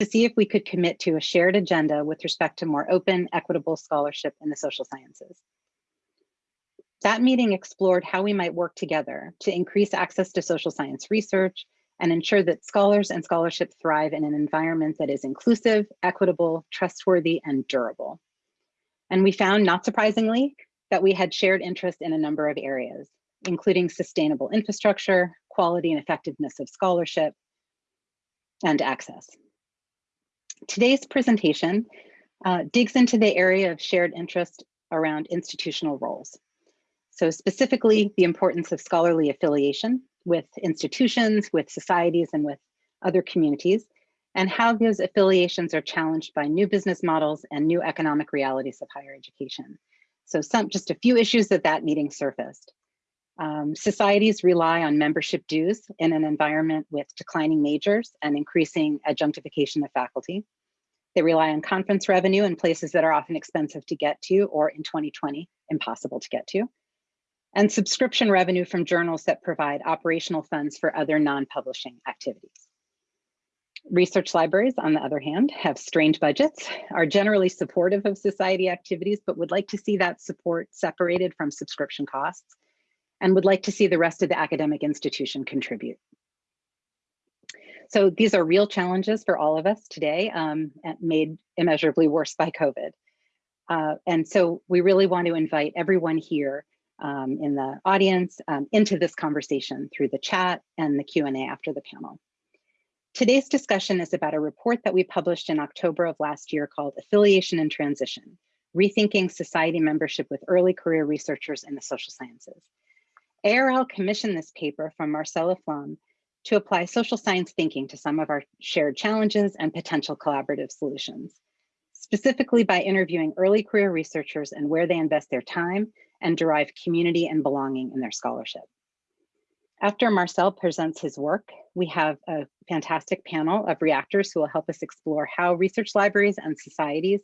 to see if we could commit to a shared agenda with respect to more open, equitable scholarship in the social sciences. That meeting explored how we might work together to increase access to social science research and ensure that scholars and scholarship thrive in an environment that is inclusive, equitable, trustworthy, and durable. And we found, not surprisingly, that we had shared interest in a number of areas, including sustainable infrastructure, quality and effectiveness of scholarship, and access. Today's presentation uh, digs into the area of shared interest around institutional roles. So specifically the importance of scholarly affiliation with institutions, with societies, and with other communities, and how those affiliations are challenged by new business models and new economic realities of higher education. So some just a few issues that that meeting surfaced. Um, societies rely on membership dues in an environment with declining majors and increasing adjunctification of faculty. They rely on conference revenue in places that are often expensive to get to or in 2020, impossible to get to. And subscription revenue from journals that provide operational funds for other non-publishing activities. Research libraries, on the other hand, have strained budgets, are generally supportive of society activities, but would like to see that support separated from subscription costs and would like to see the rest of the academic institution contribute. So these are real challenges for all of us today, um, made immeasurably worse by COVID. Uh, and so we really want to invite everyone here um, in the audience um, into this conversation through the chat and the Q&A after the panel. Today's discussion is about a report that we published in October of last year called Affiliation and Transition, Rethinking Society Membership with Early Career Researchers in the Social Sciences. ARL commissioned this paper from Marcel LaFlamme to apply social science thinking to some of our shared challenges and potential collaborative solutions, specifically by interviewing early career researchers and where they invest their time and derive community and belonging in their scholarship. After Marcel presents his work, we have a fantastic panel of reactors who will help us explore how research libraries and societies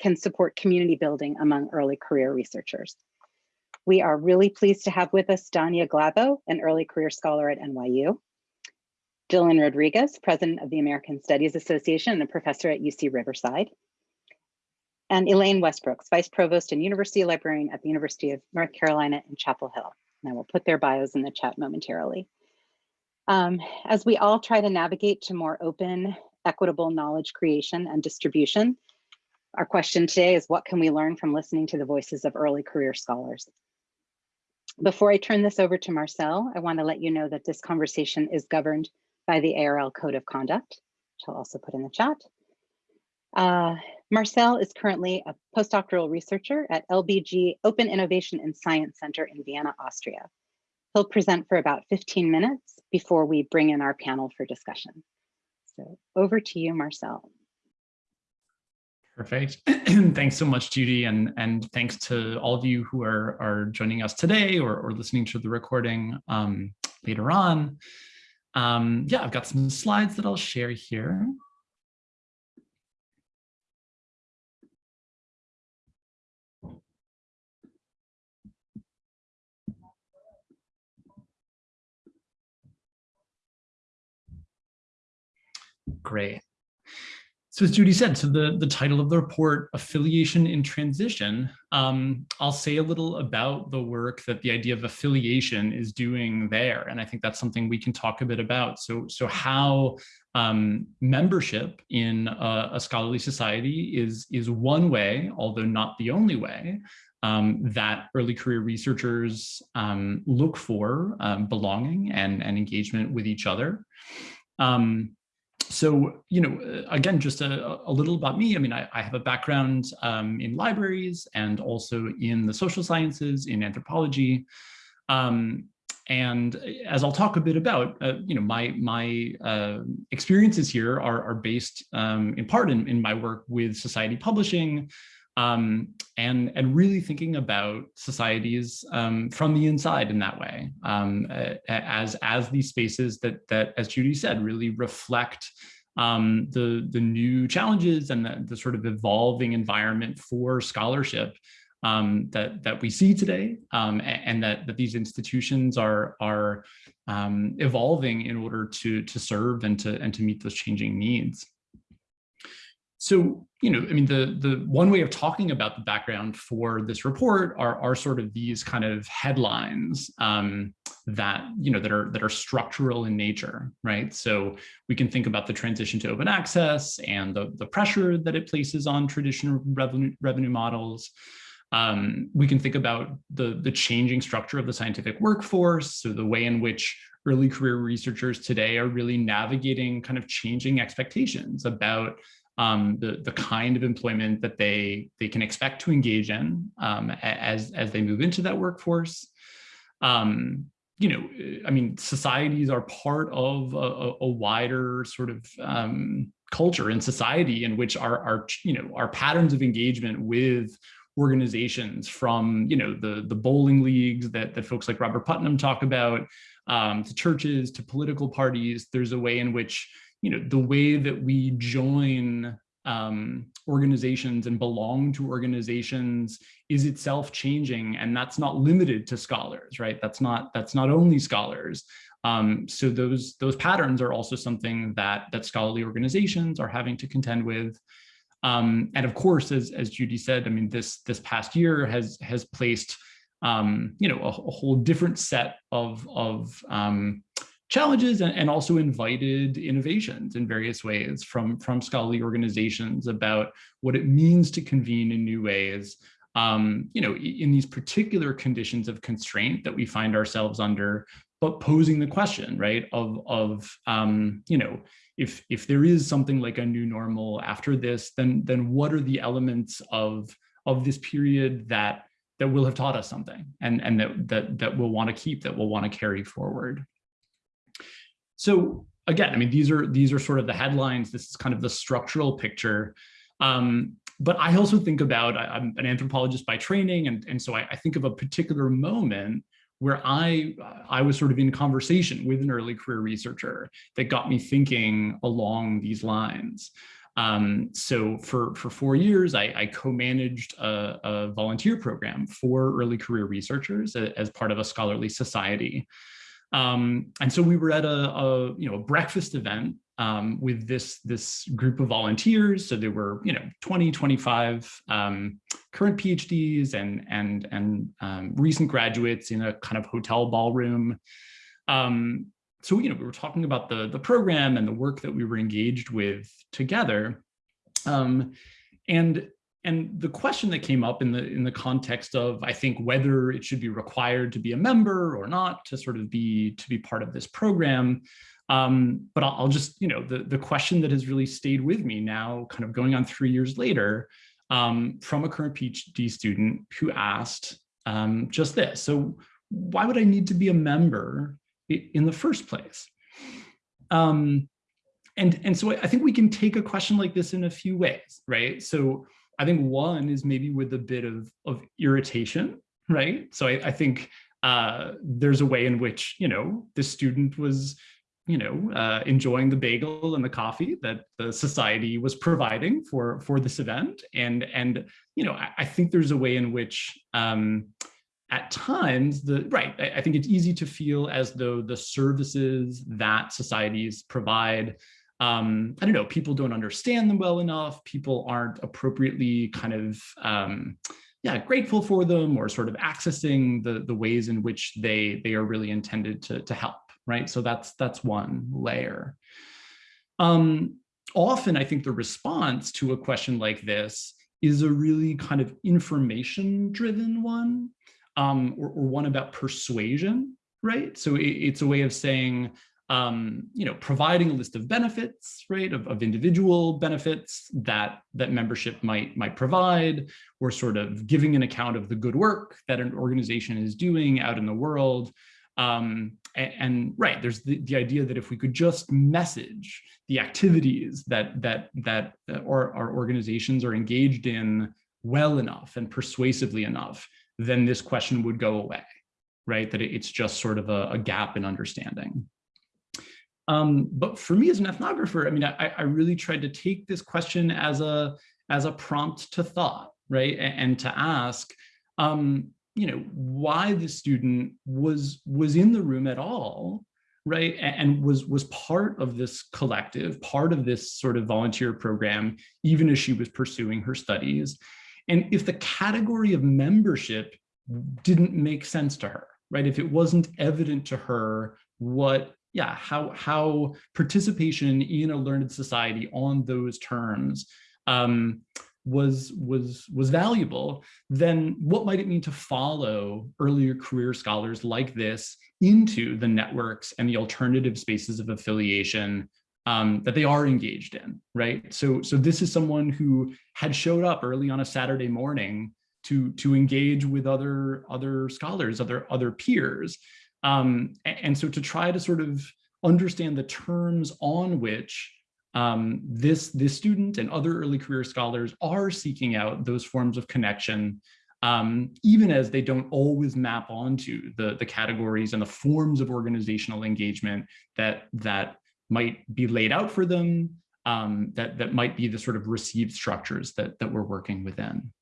can support community building among early career researchers. We are really pleased to have with us Danya Glabau, an early career scholar at NYU. Dylan Rodriguez, president of the American Studies Association and a professor at UC Riverside. And Elaine Westbrooks, vice provost and university librarian at the University of North Carolina in Chapel Hill. And I will put their bios in the chat momentarily. Um, as we all try to navigate to more open, equitable knowledge creation and distribution, our question today is what can we learn from listening to the voices of early career scholars? Before I turn this over to Marcel, I want to let you know that this conversation is governed by the ARL Code of Conduct, which I'll also put in the chat. Uh, Marcel is currently a postdoctoral researcher at LBG Open Innovation and Science Center in Vienna, Austria. He'll present for about 15 minutes before we bring in our panel for discussion. So over to you, Marcel. Perfect. thanks so much, Judy, and, and thanks to all of you who are, are joining us today or, or listening to the recording um, later on. Um, yeah, I've got some slides that I'll share here. Great. So as Judy said, so the, the title of the report, Affiliation in Transition, um, I'll say a little about the work that the idea of affiliation is doing there. And I think that's something we can talk a bit about. So, so how um, membership in a, a, scholarly society is, is one way, although not the only way, um, that early career researchers um, look for um, belonging and, and engagement with each other. Um, so, you know, uh, again, just a, a little about me. I mean, I, I have a background um, in libraries and also in the social sciences, in anthropology. Um, and as I'll talk a bit about, uh, you know, my my uh, experiences here are, are based um, in part in, in my work with society publishing, um, and and really thinking about societies um, from the inside in that way um, as as these spaces that that as Judy said really reflect um, the the new challenges and the, the, sort of evolving environment for scholarship um, that that we see today um, and, and, that that these institutions are are evolving in order to to serve and to and to meet those changing needs. So, you know, I mean, the, the one way of talking about the background for this report are, are sort of these kind of headlines um, that, you know, that are that are structural in nature, right? So we can think about the transition to open access and the, the pressure that it places on traditional revenue, revenue models. Um, we can think about the, the changing structure of the scientific workforce, so the way in which early career researchers today are really navigating kind of changing expectations about um, the, the kind of employment that they, they can expect to engage in um, as, as they move into that workforce. Um, you know, I mean, societies are part of a, a wider sort of um, culture and society in which our, our, you know, our patterns of engagement with organizations from, you know, the, the bowling leagues that, that folks like Robert Putnam talk about, um, to churches, to political parties, there's a way in which you know, the way that we join um, organizations and belong to organizations is itself changing and that's not limited to scholars, right? That's not that's not only scholars. Um, so those those patterns are also something that that scholarly organizations are having to contend with. Um, and of course, as, as Judy said, I mean, this this past year has has placed um, you know a, a, whole different set of of um, challenges and, and also invited innovations in various ways from, from scholarly organizations about what it means to convene in new ways, um, you know, in these particular conditions of constraint that we find ourselves under, but posing the question, right, of, of um, you know, if, if there is something like a new normal after this, then, then what are the elements of, of this period that, that will have taught us something and, and that, that, that we'll want to keep, that we'll want to carry forward. So again, I mean, these are these are sort of the headlines. This is kind of the structural picture. Um, but I also think about, I, am an anthropologist by training, and, and so I, I, think of a particular moment where I, I was sort of in conversation with an early career researcher that got me thinking along these lines. Um, so for, for four years, I, I co-managed a, a, volunteer program for early career researchers as part of a scholarly society. Um, and so we were at a, a, you know, a breakfast event um, with this, this group of volunteers. So there were, you know, 20, 25 um, current PhDs and, and, and um, recent graduates in a kind of hotel ballroom. Um, so, you know, we were talking about the, the program and the work that we were engaged with together. Um, and and the question that came up in the in the context of I think whether it should be required to be a member or not to sort of be to be part of this program. Um, but I'll, I'll, just you know the the question that has really stayed with me now, kind of going on three years later, um, from a current PhD student who asked um, just this. So why would I need to be a member in the first place? Um, and and so I think we can take a question like this in a few ways, right? So I think one is maybe with a bit of, of irritation, right? So I, I think uh, there's a way in which, you know, the student was, you know, uh, enjoying the bagel and the coffee that the society was providing for, for this event. And, and you know, I, I think there's a way in which um, at times the right I, I, think it's easy to feel as though the services that societies provide um, I don't know, people don't understand them well enough. People aren't appropriately kind of, um, yeah, grateful for them or sort of accessing the, the ways in which they, they are really intended to, to help, right? So that's, that's one layer. Um, often I think the response to a question like this is a really kind of information driven one um, or, or, one about persuasion, right? So it, it's a way of saying, um, you know, providing a list of benefits, right, of, of individual benefits that that membership might might provide, or sort of giving an account of the good work that an organization is doing out in the world. Um, and, and, right, there's the, the idea that if we could just message the activities that that that our, our organizations are engaged in well enough and persuasively enough, then this question would go away, right? That it's just sort of a, a gap in understanding. Um, but for me as an ethnographer, I mean, I, I, really tried to take this question as a as a prompt to thought, right? And, and to ask, um, you know, why the student was was in the room at all, right? And was, was part of this collective, part of this sort of volunteer program, even as she was pursuing her studies. And if the category of membership didn't make sense to her, right? If it wasn't evident to her what, yeah, how, how participation in a learned society on those terms um, was was was valuable, then what might it mean to follow earlier career scholars like this into the networks and the alternative spaces of affiliation um, that they are engaged in, right? So so this is someone who had showed up early on a Saturday morning to to engage with other other scholars, other other peers, um, and so to try to sort of understand the terms on which um, this, this student and other early career scholars are seeking out those forms of connection, um, even as they don't always map onto the, the categories and the forms of organizational engagement that, that might be laid out for them, um, that, that might be the sort of received structures that, that we're working within.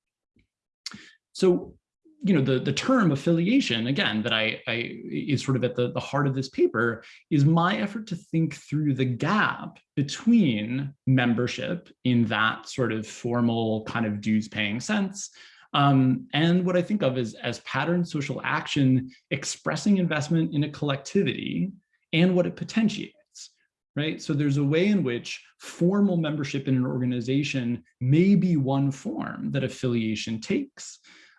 So you know, the, the term affiliation, again, that I, I is sort of at the, the heart of this paper, is my effort to think through the gap between membership in that sort of formal kind of dues paying sense um, and what I think of as, as pattern social action expressing investment in a collectivity and what it potentiates, right? So there's a way in which formal membership in an organization may be one form that affiliation takes.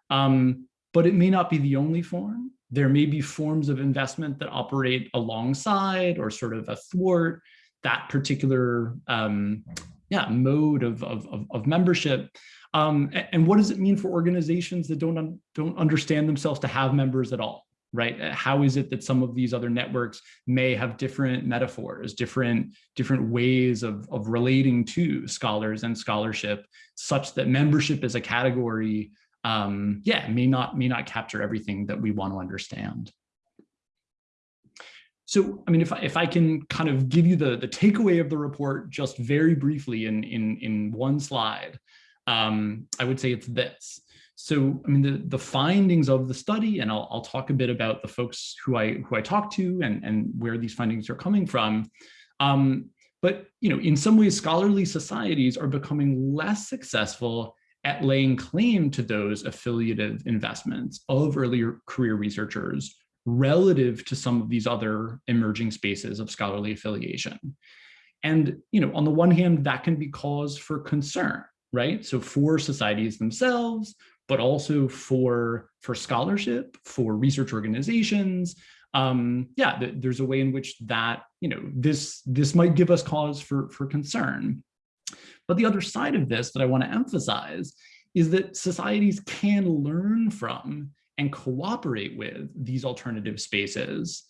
Um, but it may not be the only form. There may be forms of investment that operate alongside or sort of athwart that particular um, yeah, mode of, of, of membership. Um, and what does it mean for organizations that don't, un don't understand themselves to have members at all? right? How is it that some of these other networks may have different metaphors, different, different ways of, of relating to scholars and scholarship, such that membership as a category um, yeah, may not may not capture everything that we want to understand. So, I mean, if I, if I can kind of give you the, the takeaway of the report just very briefly in, in, in one slide, um, I would say it's this. So, I mean, the, the findings of the study, and I'll, I'll talk a bit about the folks who I who I talked to and, and where these findings are coming from. Um, but, you know, in some ways, scholarly societies are becoming less successful at laying claim to those affiliative investments of earlier career researchers relative to some of these other emerging spaces of scholarly affiliation. And, you know, on the one hand, that can be cause for concern, right? So for societies themselves, but also for, for scholarship, for research organizations, um, yeah, th there's a way in which that, you know, this, this might give us cause for, for concern. But the other side of this that I want to emphasize is that societies can learn from and cooperate with these alternative spaces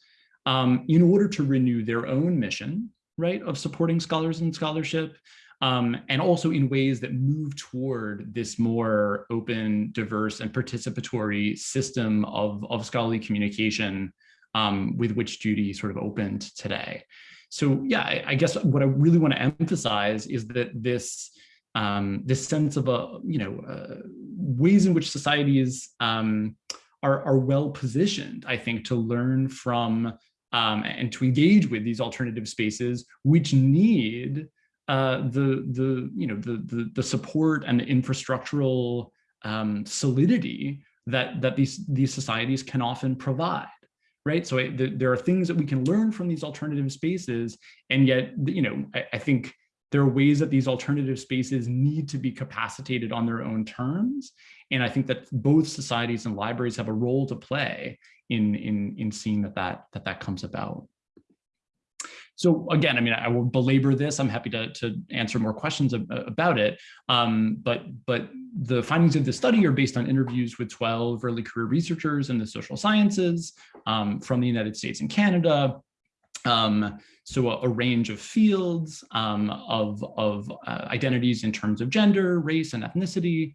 um, in order to renew their own mission, right, of supporting scholars and scholarship, um, and also in ways that move toward this more open, diverse, and participatory system of, of scholarly communication um, with which Judy sort of opened today. So yeah, I, I guess what I really want to emphasize is that this um, this sense of a you know uh, ways in which societies um, are are well positioned, I think, to learn from um, and to engage with these alternative spaces, which need uh, the the you know the the, the support and the infrastructural um, solidity that that these these societies can often provide right? So it, there are things that we can learn from these alternative spaces, and yet, you know, I, I think there are ways that these alternative spaces need to be capacitated on their own terms. And I think that both societies and libraries have a role to play in, in, in seeing that that, that, that comes about. So again, I mean, I will belabor this. I'm happy to, to answer more questions about it. Um, but, but the findings of the study are based on interviews with 12 early career researchers in the social sciences um, from the United States and Canada. Um, so a, a, range of fields um, of, of uh, identities in terms of gender, race, and ethnicity.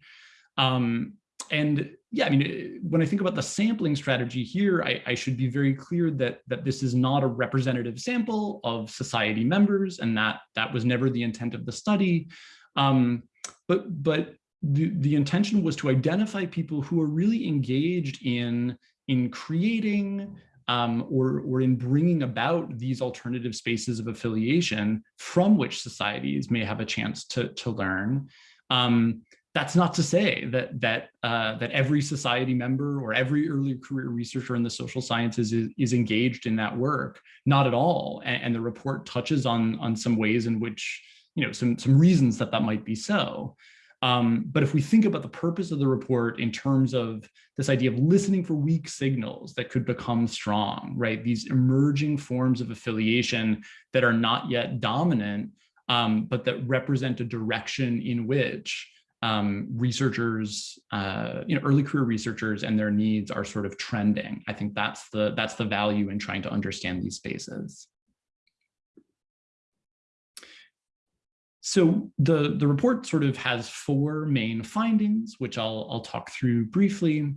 Um, and yeah, I mean, when I think about the sampling strategy here, I, I, should be very clear that that this is not a representative sample of society members, and that that was never the intent of the study. Um, but but the the intention was to identify people who are really engaged in in creating um, or, or in bringing about these alternative spaces of affiliation from which societies may have a chance to, to learn. Um, that's not to say that that uh, that every society member or every early career researcher in the social sciences is, is engaged in that work. Not at all. And, and, the report touches on on some ways in which you know some some reasons that that might be so. Um, but if we think about the purpose of the report in terms of this idea of listening for weak signals that could become strong, right? These emerging forms of affiliation that are not yet dominant, um, but that represent a direction in which um, researchers, uh, you know, early career researchers and their needs are sort of trending. I think that's the that's the value in trying to understand these spaces. So the, the report sort of has four main findings, which I'll, I'll talk through briefly.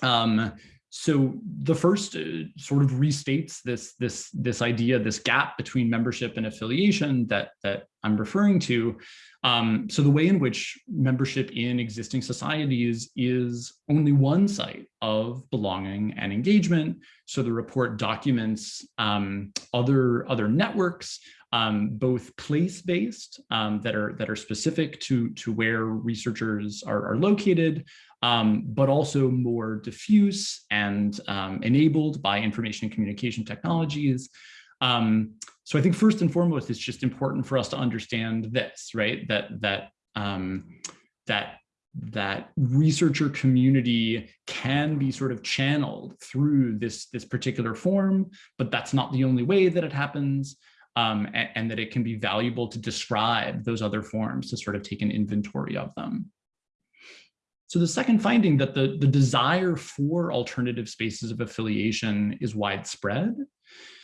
Um, so the first uh, sort of restates this, this, this idea, this gap between membership and affiliation that, that I'm referring to. Um, so the way in which membership in existing societies is only one site of belonging and engagement. So the report documents um, other, other networks, um, both place-based um, that are that are specific to to where researchers are, are located, um, but also more diffuse and um, enabled by information and communication technologies. Um, so I think first and foremost, it's just important for us to understand this, right? That that um, that that researcher community can be sort of channeled through this this particular form, but that's not the only way that it happens. Um, and, and, that it can be valuable to describe those other forms to sort of take an inventory of them. So the second finding that the, the desire for alternative spaces of affiliation is widespread.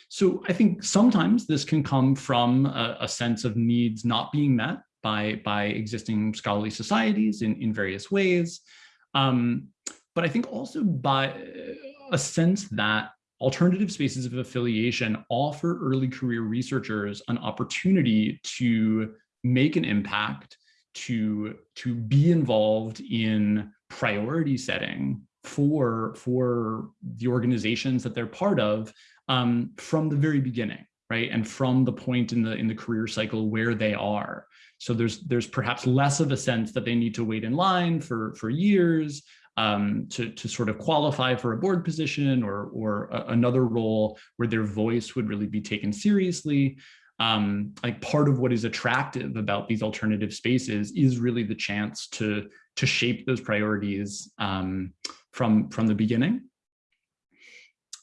So I think sometimes this can come from a, a sense of needs not being met by, by existing scholarly societies in, in various ways. Um, but I think also by a sense that alternative spaces of affiliation offer early career researchers an opportunity to make an impact to to be involved in priority setting for for the organizations that they're part of um, from the very beginning right? And from the point in the in the career cycle where they are. So there's there's perhaps less of a sense that they need to wait in line for for years um, to, to sort of qualify for a board position or, or a, another role where their voice would really be taken seriously. Um, like part of what is attractive about these alternative spaces is really the chance to to shape those priorities um, from from the beginning.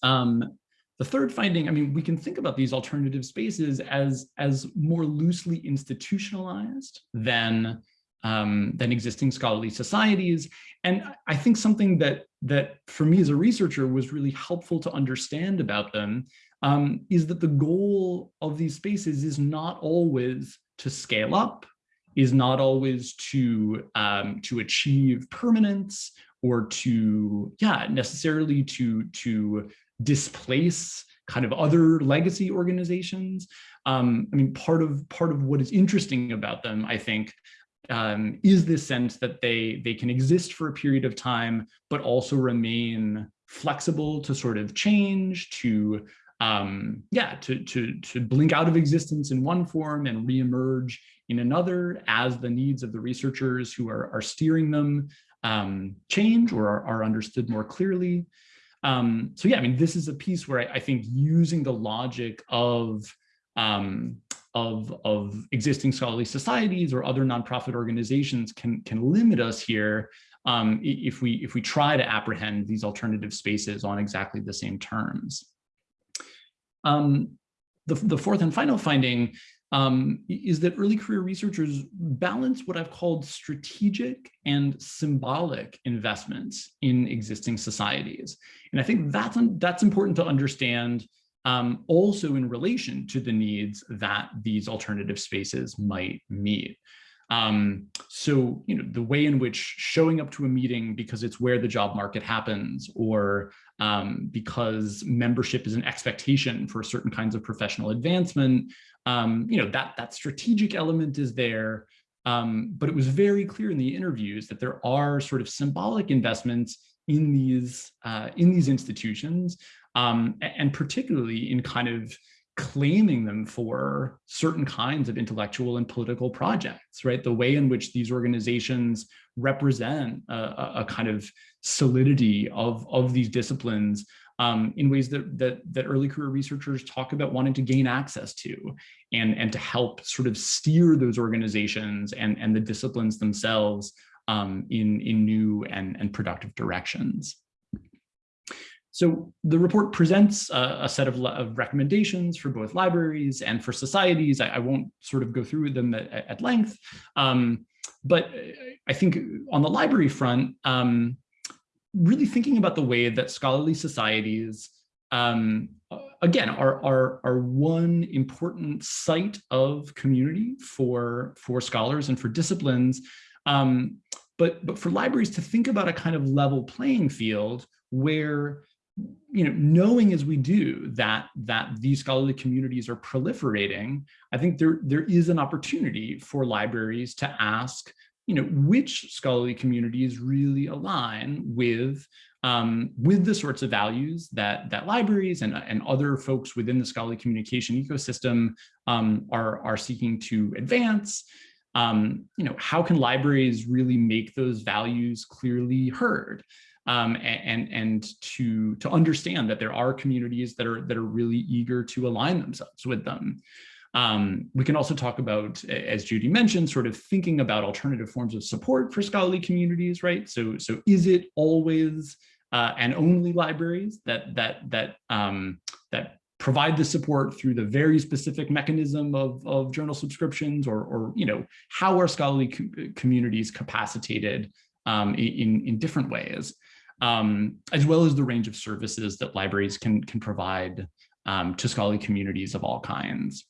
Um, the third finding, I mean, we can think about these alternative spaces as as more loosely institutionalized than um, than existing scholarly societies. And I think something that that for me as a researcher was really helpful to understand about them um, is that the goal of these spaces is not always to scale up, is not always to, um, to achieve permanence or to, yeah, necessarily to, to displace kind of other legacy organizations. Um, I mean, part of part of what is interesting about them, I think, um, is this sense that they they can exist for a period of time, but also remain flexible to sort of change, to um, yeah, to, to, to blink out of existence in one form and reemerge in another as the needs of the researchers who are, are steering them um, change or are, are, understood more clearly. Um, so yeah, I mean, this is a piece where I, I think using the logic of, um, of, of existing scholarly societies or other nonprofit organizations can, can limit us here um, if, we, if we try to apprehend these alternative spaces on exactly the same terms. Um, the, the fourth and final finding um, is that early career researchers balance what I've called strategic and symbolic investments in existing societies. And I think that's, that's important to understand um, also in relation to the needs that these alternative spaces might meet. Um, so, you know, the way in which showing up to a meeting because it's where the job market happens or um, because membership is an expectation for certain kinds of professional advancement, um, you know, that, that strategic element is there. Um, but it was very clear in the interviews that there are sort of symbolic investments in these uh, in these institutions um, and particularly in kind of claiming them for certain kinds of intellectual and political projects, right? The way in which these organizations represent a, a kind of solidity of, of these disciplines um, in ways that, that, that early career researchers talk about wanting to gain access to and, and to help sort of steer those organizations and, and the disciplines themselves um, in, in new and, and productive directions. So the report presents a, a set of, of, recommendations for both libraries and for societies. I, I won't sort of go through them at, at length, um, but I think on the library front, um, really thinking about the way that scholarly societies, um, again, are, are, are one important site of community for, for scholars and for disciplines. Um, but, but for libraries to think about a kind of level playing field where you know, knowing as we do that that these scholarly communities are proliferating, I think there there is an opportunity for libraries to ask you know, which scholarly communities really align with um, with the sorts of values that that libraries and, and other folks within the scholarly communication ecosystem um, are, are seeking to advance. Um, you know, how can libraries really make those values clearly heard? Um, and and to to understand that there are communities that are that are really eager to align themselves with them. Um, we can also talk about, as Judy mentioned, sort of thinking about alternative forms of support for scholarly communities, right? So, so is it always uh, and only libraries that that that um, that provide the support through the very specific mechanism of, of journal subscriptions, or or you know how are scholarly co communities capacitated um, in in different ways, um, as well as the range of services that libraries can can provide um, to scholarly communities of all kinds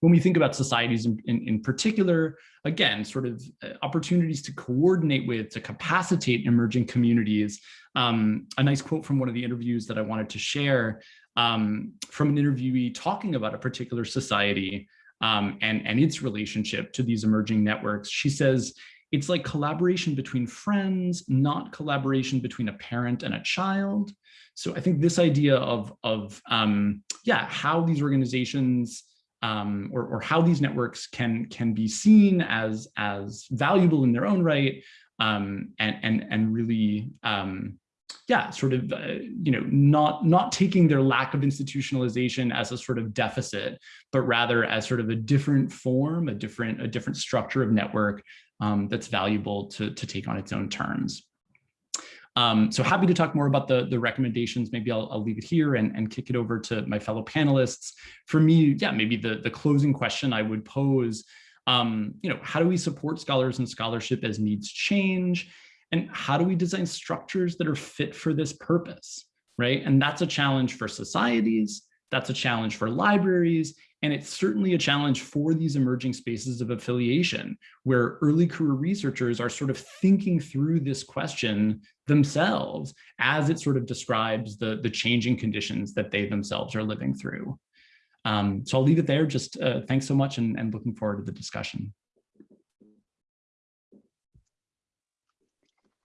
when we think about societies in, in, in, particular, again, sort of uh, opportunities to coordinate with, to capacitate emerging communities. Um, a nice quote from one of the interviews that I wanted to share um, from an interviewee talking about a particular society um, and, and its relationship to these emerging networks. She says, it's like collaboration between friends, not collaboration between a parent and a child. So I think this idea of, of um, yeah, how these organizations um, or, or, how these networks can can be seen as as valuable in their own right um, and and and really um, yeah sort of uh, you know not not taking their lack of institutionalization as a sort of deficit but rather as sort of a different form a different a different structure of network um, that's valuable to to take on its own terms. Um, so happy to talk more about the, the recommendations. Maybe I'll, I'll leave it here and, and kick it over to my fellow panelists. For me, yeah, maybe the, the closing question I would pose, um, you know, how do we support scholars and scholarship as needs change? And how do we design structures that are fit for this purpose, right? And that's a challenge for societies, that's a challenge for libraries, and it's certainly a challenge for these emerging spaces of affiliation where early career researchers are sort of thinking through this question themselves as it sort of describes the, the changing conditions that they themselves are living through. Um, so I'll leave it there. Just uh, thanks so much and, and looking forward to the discussion.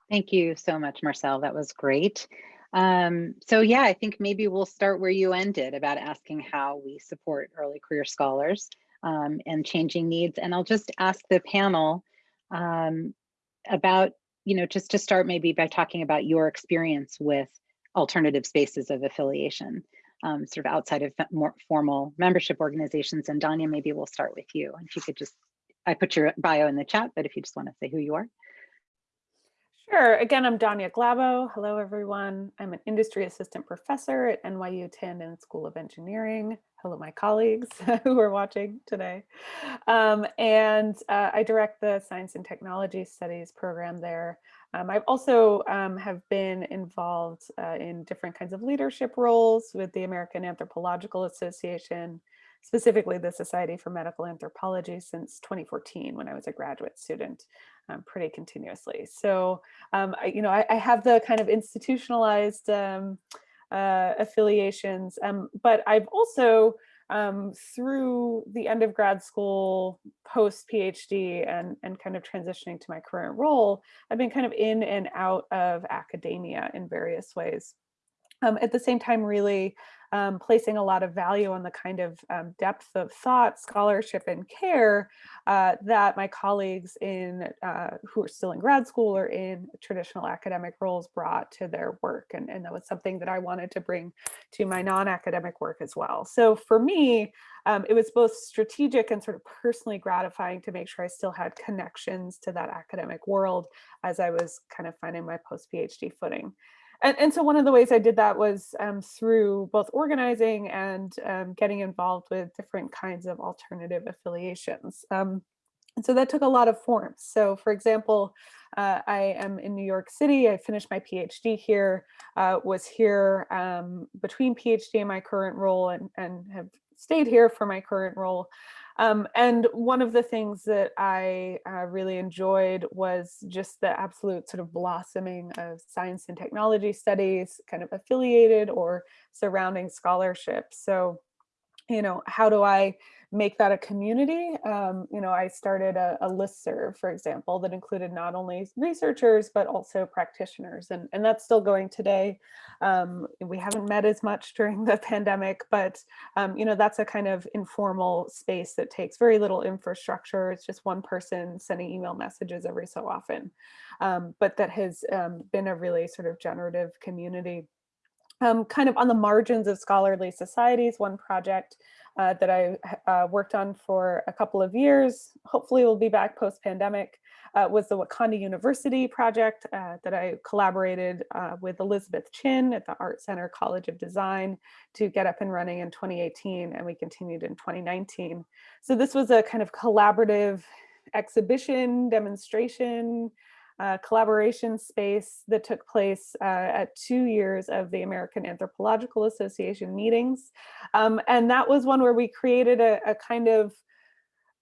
Thank you so much, Marcel. That was great. Um, so yeah, I think maybe we'll start where you ended about asking how we support early career scholars um, and changing needs. And I'll just ask the panel um, about, you know, just to start maybe by talking about your experience with alternative spaces of affiliation, um, sort of outside of more formal membership organizations. And Danya, maybe we'll start with you. And if you could just, I put your bio in the chat, but if you just want to say who you are. Sure. Again, I'm Danya Glabau. Hello, everyone. I'm an industry assistant professor at NYU Tandon School of Engineering. Hello, my colleagues who are watching today. Um, and uh, I direct the Science and Technology Studies program there. Um, I've also um, have been involved uh, in different kinds of leadership roles with the American Anthropological Association, specifically the Society for Medical Anthropology since 2014 when I was a graduate student um, pretty continuously. So, um, I, you know, I, I, have the kind of institutionalized um, uh, affiliations, um, but I've also um, through the end of grad school, post PhD and, and kind of transitioning to my current role, I've been kind of in and out of academia in various ways. Um, at the same time really um, placing a lot of value on the kind of um, depth of thought, scholarship, and care uh, that my colleagues in uh, who are still in grad school or in traditional academic roles brought to their work. And, and that was something that I wanted to bring to my non-academic work as well. So for me, um, it was both strategic and sort of personally gratifying to make sure I still had connections to that academic world as I was kind of finding my post-PhD footing. And, and, so one of the ways I did that was um, through both organizing and um, getting involved with different kinds of alternative affiliations. Um, and so that took a lot of forms. So for example, uh, I am in New York City. I finished my PhD here, uh, was here um, between PhD and my current role and, and have stayed here for my current role. Um, and one of the things that I uh, really enjoyed was just the absolute sort of blossoming of science and technology studies, kind of affiliated or surrounding scholarship. So, you know, how do I make that a community. Um, you know, I started a, a listserv, for example, that included not only researchers, but also practitioners. And, and that's still going today. Um, we haven't met as much during the pandemic, but, um, you know, that's a kind of informal space that takes very little infrastructure. It's just one person sending email messages every so often, um, but that has um, been a really sort of generative community. Um, kind of on the margins of scholarly societies, one project uh, that I uh, worked on for a couple of years. Hopefully we'll be back post-pandemic, uh, was the Wakanda University project uh, that I collaborated uh, with Elizabeth Chin at the Art Center College of Design to get up and running in 2018 and we continued in 2019. So this was a kind of collaborative exhibition, demonstration, uh, collaboration space that took place uh, at two years of the American Anthropological Association meetings. Um, and that was one where we created a, a kind of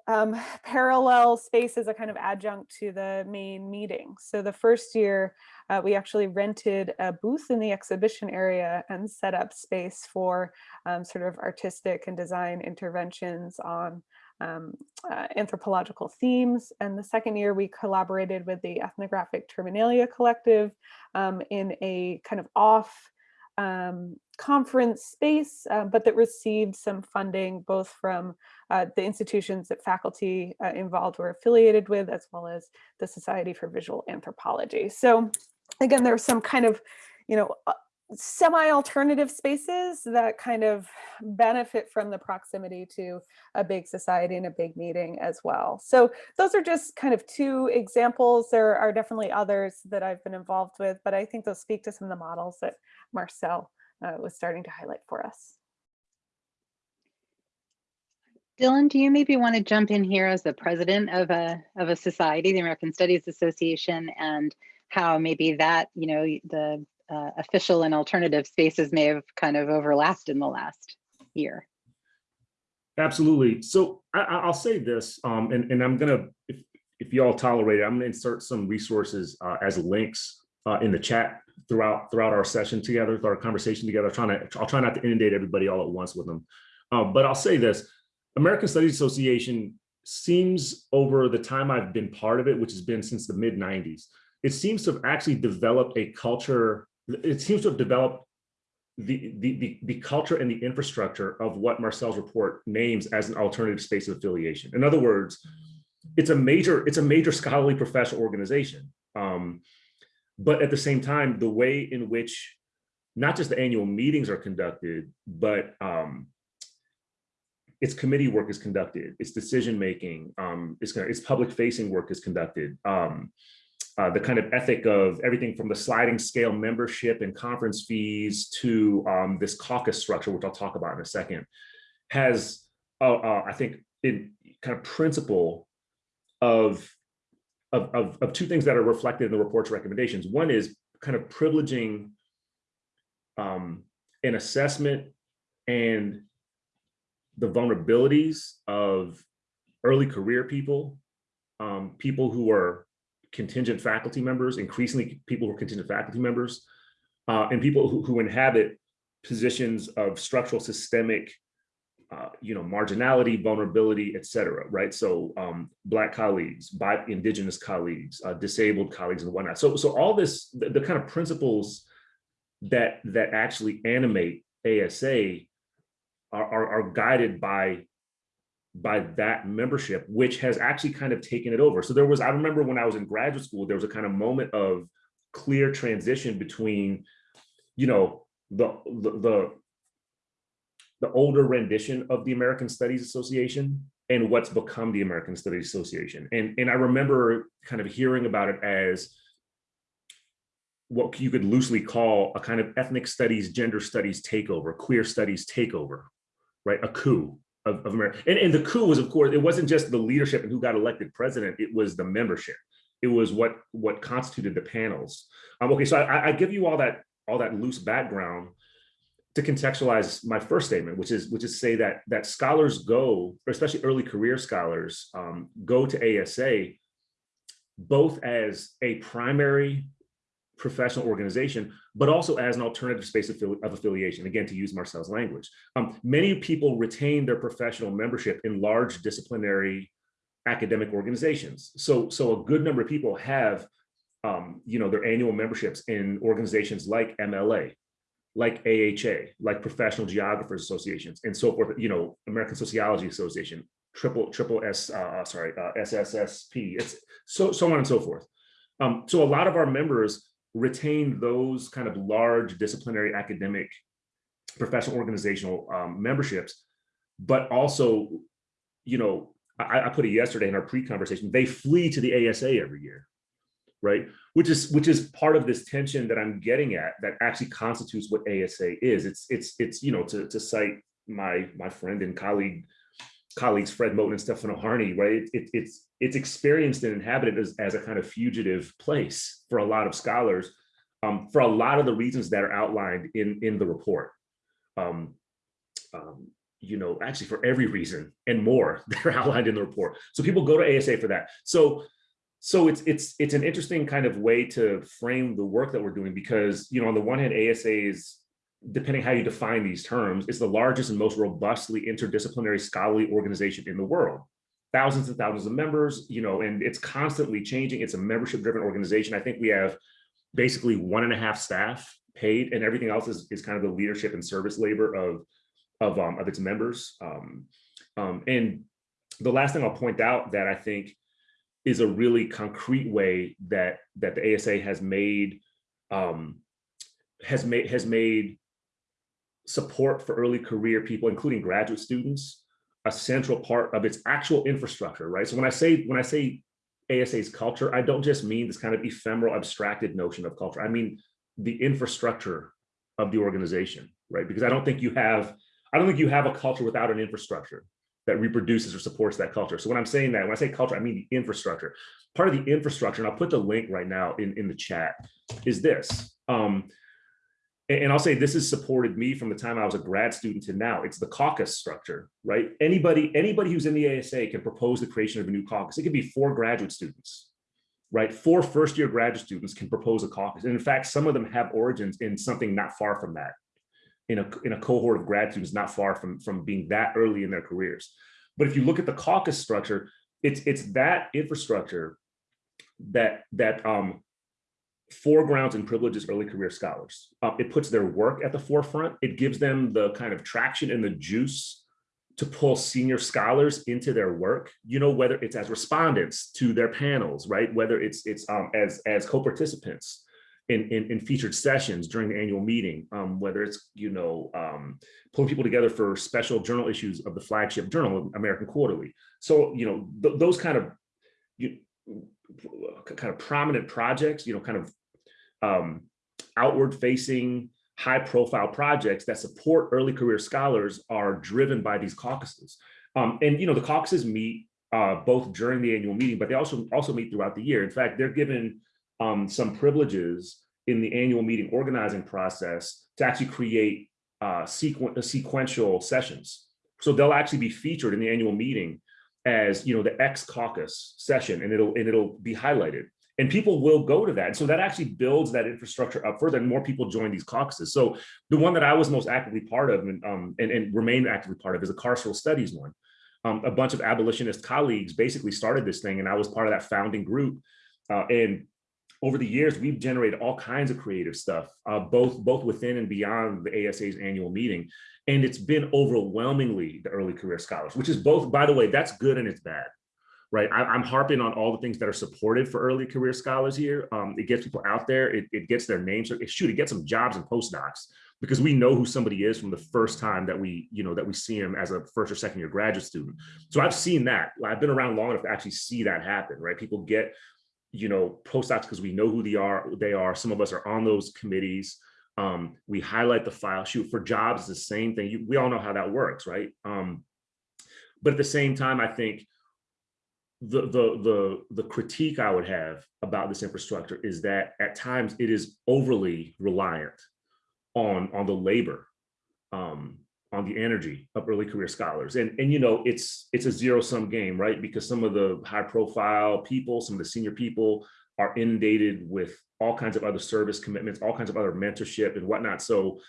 um, parallel space as a kind of adjunct to the main meeting. So the first year, uh, we actually rented a booth in the exhibition area and set up space for um, sort of artistic and design interventions on um, uh, anthropological themes. And the second year we collaborated with the Ethnographic Terminalia Collective um, in a kind of off um, conference space, uh, but that received some funding both from uh, the institutions that faculty uh, involved were affiliated with, as well as the Society for Visual Anthropology. So again, there's some kind of, you know, uh, semi-alternative spaces that kind of benefit from the proximity to a big society and a big meeting as well. So those are just kind of two examples. There are definitely others that I've been involved with, but I think those speak to some of the models that Marcel uh, was starting to highlight for us. Dylan, do you maybe want to jump in here as the president of a of a society, the American Studies Association, and how maybe that, you know, the uh, official and alternative spaces may have kind of overlapped in the last year. Absolutely. So I, will say this, um, and, and I'm gonna, if, if y'all tolerate it, I'm gonna insert some resources uh, as links uh, in the chat throughout throughout our session together, our conversation together. trying to, I'll try not to inundate everybody all at once with them. Um, but I'll say this, American Studies Association seems over the time I've been part of it, which has been since the mid 90s, it seems to have actually developed a culture it seems to have developed the, the, the, culture and the infrastructure of what Marcel's report names as an alternative space of affiliation. In other words, it's a major, it's a major scholarly professional organization. Um, but at the same time, the way in which not just the annual meetings are conducted, but um, its committee work is conducted, its decision making, um, its, its public facing work is conducted. Um, uh, the kind of ethic of everything from the sliding scale membership and conference fees to um, this caucus structure, which I'll talk about in a second, has, uh, uh, I think, in kind of principle of, of, of, of, two things that are reflected in the report's recommendations. One is kind of privileging um, an assessment and the vulnerabilities of early career people, um, people who are contingent faculty members, increasingly people who are contingent faculty members, uh, and people who, who, inhabit positions of structural systemic, uh, you know, marginality, vulnerability, et cetera, right? So um, Black colleagues, by indigenous colleagues, uh, disabled colleagues and whatnot. So, so all this, the, the kind of principles that that actually animate ASA are, are, are guided by by that membership, which has actually kind of taken it over. So there was, I remember when I was in graduate school, there was a kind of moment of clear transition between, you know, the the the, the older rendition of the American Studies Association and what's become the American Studies Association. And, and I remember kind of hearing about it as what you could loosely call a kind of ethnic studies, gender studies takeover, queer studies takeover, right? A coup of, of America. And, and the coup was, of course, it wasn't just the leadership and who got elected president, it was the membership. It was what what constituted the panels. Um, okay, so I, I give you all that all that loose background to contextualize my first statement, which is which is say that that scholars go, especially early career scholars, um, go to ASA both as a primary professional organization, but also as an alternative space of, of affiliation, again, to use Marcel's language. Um, many people retain their professional membership in large disciplinary academic organizations. So, so a good number of people have, um, you know, their annual memberships in organizations like MLA, like AHA, like Professional Geographers Associations, and so forth, you know, American Sociology Association, triple, triple S, uh, sorry, uh, SSSP, it's so, so on and so forth. Um, so a lot of our members retain those kind of large disciplinary academic professional organizational um, memberships, but also, you know, I, I put it yesterday in our pre-conversation, they flee to the ASA every year, right? Which is which is part of this tension that I'm getting at that actually constitutes what ASA is. It's it's it's you know to to cite my my friend and colleague colleagues Fred Moten and Stefano Harney, right? It, it's it's experienced and inhabited as, as a kind of fugitive place for a lot of scholars, um, for a lot of the reasons that are outlined in in the report. Um, um, you know, actually for every reason and more that are outlined in the report. So people go to ASA for that. So so it's it's it's an interesting kind of way to frame the work that we're doing because you know on the one hand ASA is depending how you define these terms, is the largest and most robustly interdisciplinary scholarly organization in the world. Thousands and thousands of members, you know, and it's constantly changing. It's a membership driven organization. I think we have basically one and a half staff paid and everything else is, is kind of the leadership and service labor of, of, um, of its members. Um, um, and the last thing I'll point out that I think is a really concrete way that, that the ASA has made, um, has made, has made support for early career people, including graduate students, a central part of its actual infrastructure, right? So when I say when I say ASA's culture, I don't just mean this kind of ephemeral, abstracted notion of culture. I mean the infrastructure of the organization, right? Because I don't think you have, I don't think you have a culture without an infrastructure that reproduces or supports that culture. So when I'm saying that, when I say culture, I mean the infrastructure. Part of the infrastructure, and I'll put the link right now in, in the chat, is this. Um, and I'll say this has supported me from the time I was a grad student to now. It's the caucus structure, right? Anybody, anybody who's in the ASA can propose the creation of a new caucus. It could be four graduate students, right? Four first year graduate students can propose a caucus. And in fact, some of them have origins in something not far from that, in a, in a cohort of grad students not far from, from being that early in their careers. But if you look at the caucus structure, it's, it's that infrastructure that, that um, foregrounds and privileges early career scholars. Uh, it puts their work at the forefront. It gives them the kind of traction and the juice to pull senior scholars into their work, you know, whether it's as respondents to their panels, right? Whether it's it's um, as, as co-participants in, in, in, featured sessions during the annual meeting, um, whether it's, you know, um, pulling people together for special journal issues of the flagship journal, American Quarterly. So, you know, th those kind of, you, kind of prominent projects, you know, kind of um, outward facing high profile projects that support early career scholars are driven by these caucuses. Um, and, you know, the caucuses meet uh, both during the annual meeting, but they also also meet throughout the year. In fact, they're given um, some privileges in the annual meeting organizing process to actually create uh, sequ sequential sessions. So they'll actually be featured in the annual meeting as you know the X caucus session, and it'll and it'll be highlighted and people will go to that. And so that actually builds that infrastructure up further and more people join these caucuses. So the one that I was most actively part of and, um, and, and remain actively part of is a carceral studies one. Um, a bunch of abolitionist colleagues basically started this thing and I was part of that founding group. Uh, and over the years, we've generated all kinds of creative stuff, uh, both both within and beyond the ASA's annual meeting. And it's been overwhelmingly the early career scholars, which is both, by the way, that's good and it's bad, right? I, am harping on all the things that are supported for early career scholars here. Um, it gets people out there, it, it gets their names, it, shoot, it gets them jobs and postdocs because we know who somebody is from the first time that we, you know, that we see him as a first or second year graduate student. So I've seen that. I've been around long enough to actually see that happen, right? People get you know, postdocs because we know who they are. They are. Some of us are on those committees. Um, we highlight the file. Shoot for jobs, the same thing. You, we all know how that works, right? Um, but at the same time, I think the the the the critique I would have about this infrastructure is that at times it is overly reliant on on the labor um, on the energy of early career scholars. And, and you know, it's it's a zero sum game, right? Because some of the high profile people, some of the senior people are inundated with all kinds of other service commitments, all kinds of other mentorship and whatnot. So,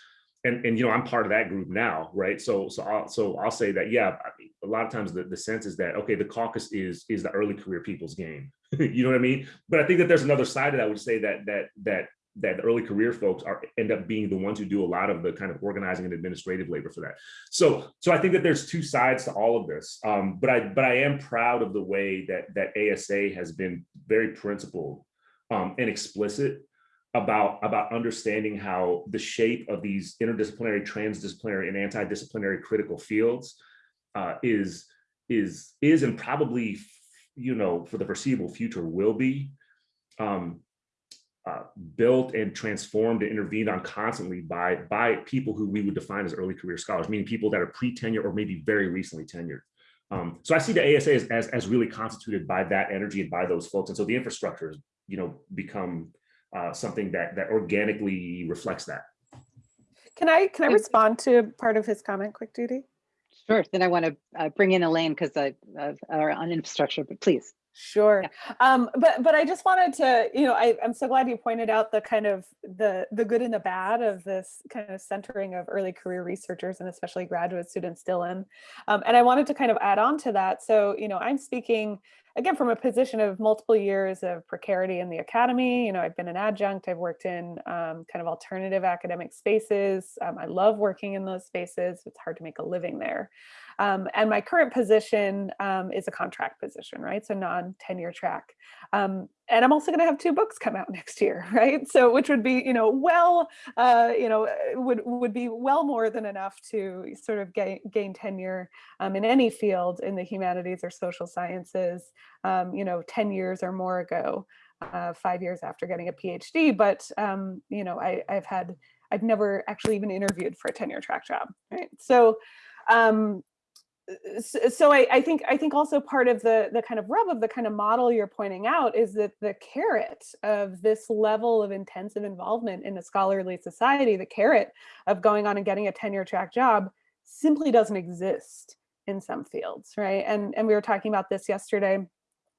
and, and you know, I'm part of that group now, right? So, so I'll, so I'll say that, yeah, a lot of times the, the sense is that, okay, the caucus is, is the early career people's game. you know what I mean? But I think that there's another side of that would say that, that, that that the early career folks are end up being the ones who do a lot of the kind of organizing and administrative labor for that. So, so I think that there's two sides to all of this. Um, but I, but I am proud of the way that that ASA has been very principled um, and explicit about about understanding how the shape of these interdisciplinary, transdisciplinary, and anti-disciplinary critical fields uh, is is is and probably you know for the foreseeable future will be um, uh, built and transformed and intervened on constantly by by people who we would define as early career scholars, meaning people that are pre-tenure or maybe very recently tenured. Um, so I see the ASA as, as, as, really constituted by that energy and by those folks. And so the infrastructure has, you know, become uh, something that that organically reflects that. Can I can I respond to part of his comment, quick Judy? Sure. Then I want to uh, bring in Elaine because I uh, are on infrastructure, but please. Sure. Yeah. Um, but but I just wanted to, you know, I, I'm so glad you pointed out the kind of the the good and the bad of this kind of centering of early career researchers and especially graduate students still in. Um, and I wanted to kind of add on to that. So, you know, I'm speaking again from a position of multiple years of precarity in the academy. You know, I've been an adjunct, I've worked in um, kind of alternative academic spaces. Um, I love working in those spaces. It's hard to make a living there. Um, and my current position um, is a contract position, right? So non-tenure track. Um, and I'm also going to have two books come out next year, right? So which would be, you know, well, uh, you know, uh, would would be well more than enough to sort of gain, gain tenure um, in any field in the humanities or social sciences, um, you know, 10 years or more ago, uh, five years after getting a PhD. But, um, you know, I, I've had, I've never actually even interviewed for a tenure track job, right? So, um, so I, I, think I think also part of the the kind of rub of the kind of model you're pointing out is that the carrot of this level of intensive involvement in a scholarly society, the carrot of going on and getting a tenure track job simply doesn't exist in some fields, right? And and we were talking about this yesterday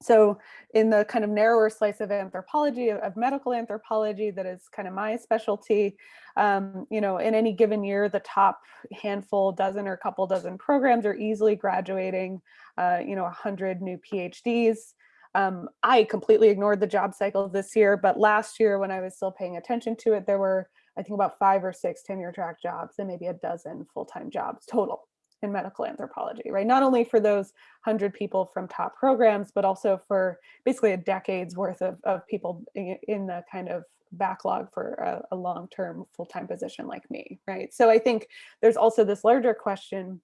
so in the kind of narrower slice of anthropology, of medical anthropology, that is kind of my specialty, um, you know, in any given year, the top handful, dozen or couple dozen programs are easily graduating, uh, you know, 100 new PhDs. Um, I completely ignored the job cycle this year, but last year when I was still paying attention to it, there were, I think about five or six tenure track jobs and maybe a dozen full-time jobs total in medical anthropology, right? Not only for those 100 people from top programs, but also for basically a decade's worth of, of people in the kind of backlog for a, a long-term full-time position like me, right? So I think there's also this larger question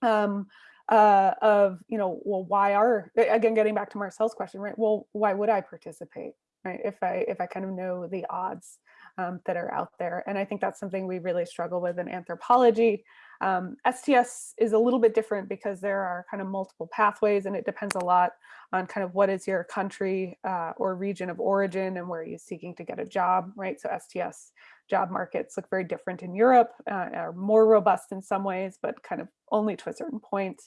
um, uh, of, you know, well, why are, again, getting back to Marcel's question, right? Well, why would I participate, right? If I, if I kind of know the odds um, that are out there. And I think that's something we really struggle with in anthropology. Um, STS is a little bit different because there are kind of multiple pathways and it depends a lot on kind of what is your country uh, or region of origin and where you're you seeking to get a job, right? So STS job markets look very different in Europe, uh, are more robust in some ways, but kind of only to a certain point.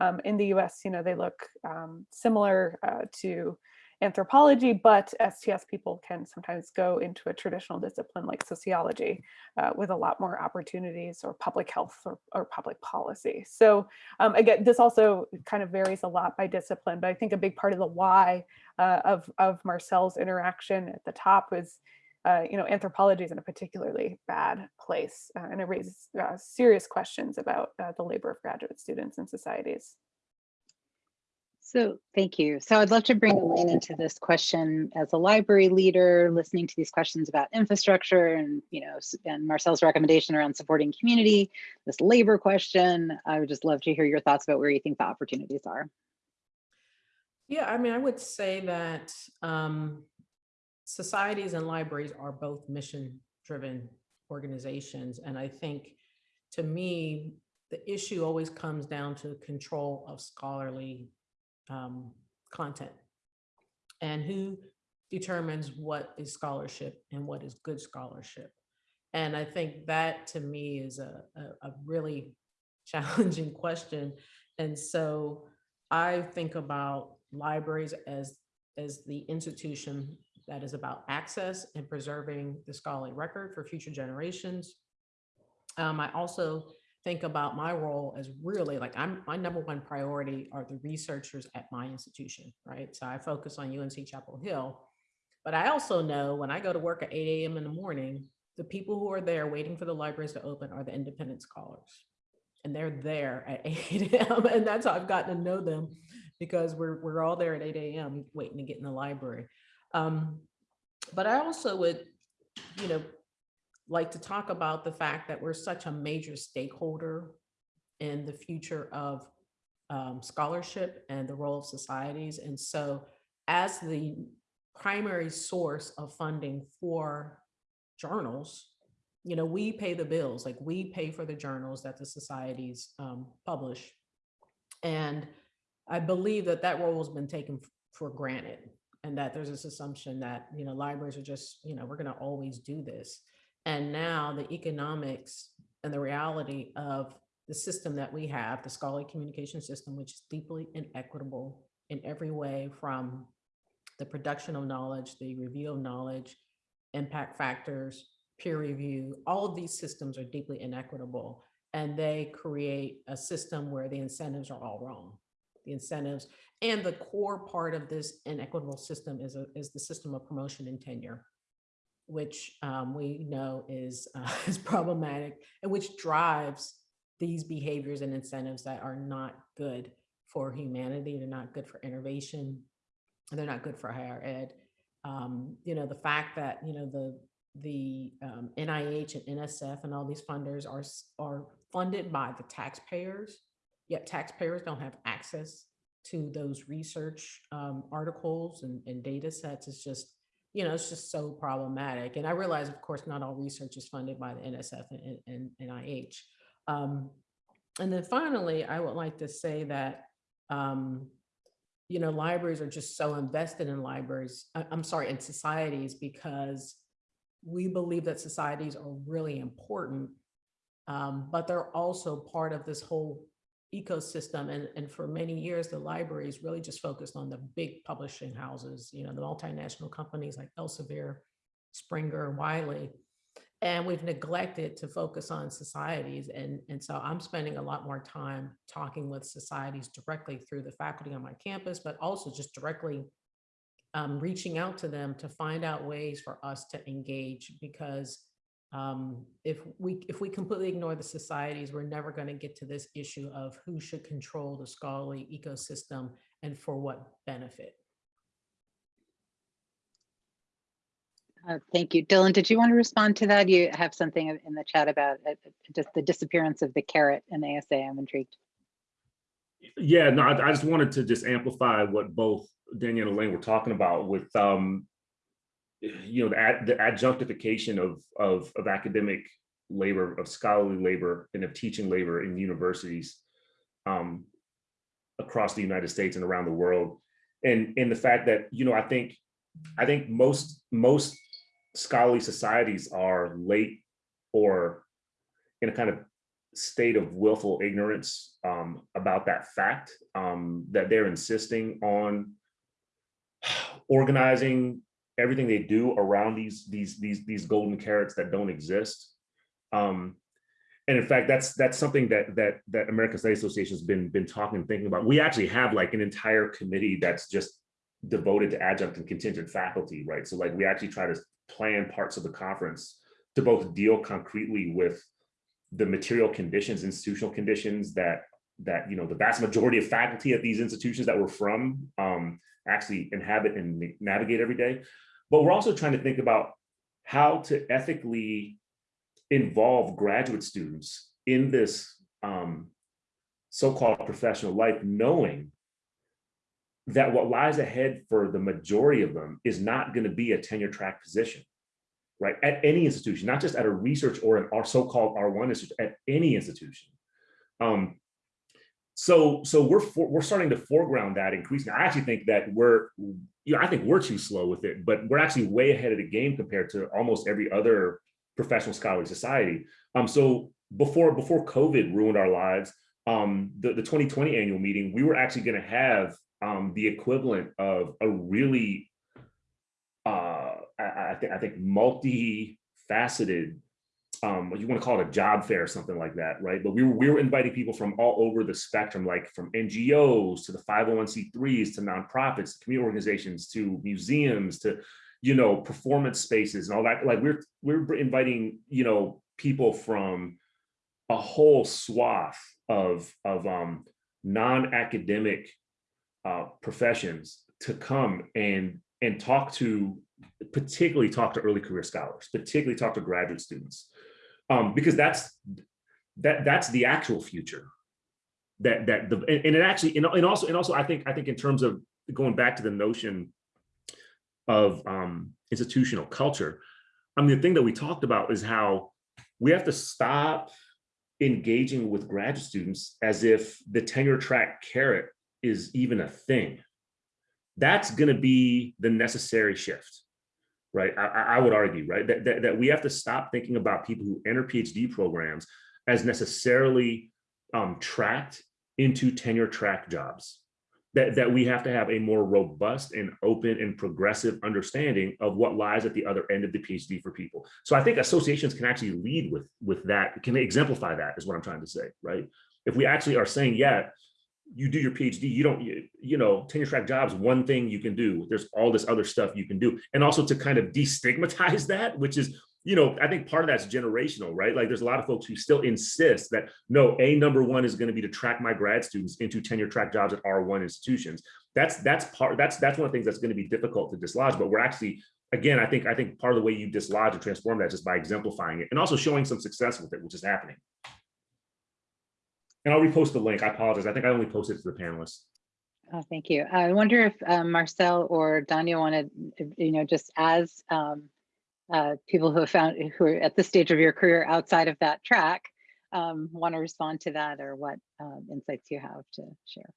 Um, in the US, you know, they look um, similar uh, to anthropology, but STS people can sometimes go into a traditional discipline like sociology uh, with a lot more opportunities or public health or, or public policy. So um, again, this also kind of varies a lot by discipline, but I think a big part of the why uh, of, of Marcel's interaction at the top was uh, you know, anthropology is in a particularly bad place uh, and it raises uh, serious questions about uh, the labor of graduate students and societies. So thank you. So I'd love to bring Elaine into this question as a library leader, listening to these questions about infrastructure and, you know, and Marcel's recommendation around supporting community, this labor question. I would just love to hear your thoughts about where you think the opportunities are. Yeah, I mean, I would say that um, societies and libraries are both mission-driven organizations. And I think, to me, the issue always comes down to control of scholarly um, content and who determines what is scholarship and what is good scholarship. And I think that to me is a, a, a really challenging question. And so I think about libraries as, as the institution that is about access and preserving the scholarly record for future generations. Um, I also think about my role as really like I'm my number one priority are the researchers at my institution, right? So I focus on UNC Chapel Hill, but I also know when I go to work at 8 a.m. in the morning, the people who are there waiting for the libraries to open are the independent scholars. And they're there at 8 a.m. And that's how I've gotten to know them because we're, we're all there at 8 a.m. waiting to get in the library. Um, but I also would, you know, like to talk about the fact that we're such a major stakeholder in the future of um, scholarship and the role of societies. And so as the primary source of funding for journals, you know, we pay the bills, like we pay for the journals that the societies um, publish. And I believe that that role has been taken for granted and that there's this assumption that, you know, libraries are just, you know, we're going to always do this. And now the economics and the reality of the system that we have, the scholarly communication system, which is deeply inequitable in every way from the production of knowledge, the review of knowledge, impact factors, peer review, all of these systems are deeply inequitable. And they create a system where the incentives are all wrong. The incentives and the core part of this inequitable system is, a, is the system of promotion and tenure which um, we know is, uh, is problematic and which drives these behaviors and incentives that are not good for humanity. They're not good for innovation. and They're not good for higher ed. Um, you know, the fact that, you know, the, the um, NIH and NSF and all these funders are, are funded by the taxpayers, yet taxpayers don't have access to those research um, articles and, and data sets is just you know, it's just so problematic. And I realize, of course, not all research is funded by the NSF and, and, and NIH. Um, and then finally, I would like to say that, um, you know, libraries are just so invested in libraries, I- I'm sorry, in societies because we believe that societies are really important, um, but they're also part of this whole ecosystem. And, and for many years, the libraries really just focused on the big publishing houses, you know, the multinational companies like Elsevier, Springer, Wiley. And we've neglected to focus on societies. And, and so I'm spending a lot more time talking with societies directly through the faculty on my campus, but also just directly um, reaching out to them to find out ways for us to engage because um, if we if we completely ignore the societies, we're never going to get to this issue of who should control the scholarly ecosystem and for what benefit. Uh, Thank you. Dylan, did you want to respond to that? You have something in the chat about uh, just the disappearance of the carrot in ASA. I'm intrigued. Yeah, no, I, I just wanted to just amplify what both Danielle and Elaine were talking about with, um, you know, the, ad, the adjunctification of, of, of academic labor, of scholarly labor, and of teaching labor in universities um, across the United States and around the world. And, and the fact that, you know, I think, I think most, most scholarly societies are late or in a kind of state of willful ignorance um, about that fact um, that they're insisting on organizing everything they do around these these these these golden carrots that don't exist. Um, and in fact, that's that's something that that that American Study Association has been been talking and thinking about. We actually have like an entire committee that's just devoted to adjunct and contingent faculty, right? So like we actually try to plan parts of the conference to both deal concretely with the material conditions, institutional conditions that that you know the vast majority of faculty at these institutions that we're from um, actually inhabit and navigate every day. But we're also trying to think about how to ethically involve graduate students in this um, so-called professional life, knowing that what lies ahead for the majority of them is not going to be a tenure track position, right? At any institution, not just at a research or an our so-called R1 institution, at any institution. Um, so, so we're for, we're starting to foreground that increasingly. I actually think that we're, you know, I think we're too slow with it, but we're actually way ahead of the game compared to almost every other professional scholarly society. Um, so before before COVID ruined our lives, um, the, the 2020 annual meeting, we were actually going to have um, the equivalent of a really, uh, I, I think I think multi-faceted um, you want to call it a job fair or something like that, right? But we were, we were inviting people from all over the spectrum, like from NGOs to the 501c3s to nonprofits, to community organizations, to museums, to, you know, performance spaces and all that. Like we're, we're inviting, you know, people from a whole swath of, of um, non-academic uh, professions to come and, and talk to, particularly talk to early career scholars, particularly talk to graduate students um, because that's that that's the actual future that that the and, it actually and, and also and also I think I think in terms of going back to the notion of um, institutional culture, I mean the thing that we talked about is how we have to stop engaging with graduate students as if the tenure track carrot is even a thing. That's going to be the necessary shift right? I, I would argue, right, that, that, that, we have to stop thinking about people who enter PhD programs as necessarily um, tracked into tenure track jobs. That, that we have to have a more robust and open and progressive understanding of what lies at the other end of the PhD for people. So I think associations can actually lead with, with that, can exemplify that is what I'm trying to say, right? If we actually are saying, yeah, you do your PhD, you don't, you, you know, tenure track jobs, one thing you can do, there's all this other stuff you can do. And also to kind of destigmatize that, which is, you know, I think part of that's generational, right? Like there's a lot of folks who still insist that no, a number one is going to be to track my grad students into tenure track jobs at R1 institutions. That's that's part that's that's one of the things that's going to be difficult to dislodge, but we're actually again, I think I think part of the way you dislodge and transform that is just by exemplifying it and also showing some success with it, which is happening. And I'll repost the link. I apologize. I think I only posted to the panelists. Oh, thank you. I wonder if uh, Marcel or Danya wanted, you know, just as um, uh, people who have found who are at this stage of your career outside of that track, um, want to respond to that or what um, insights you have to share.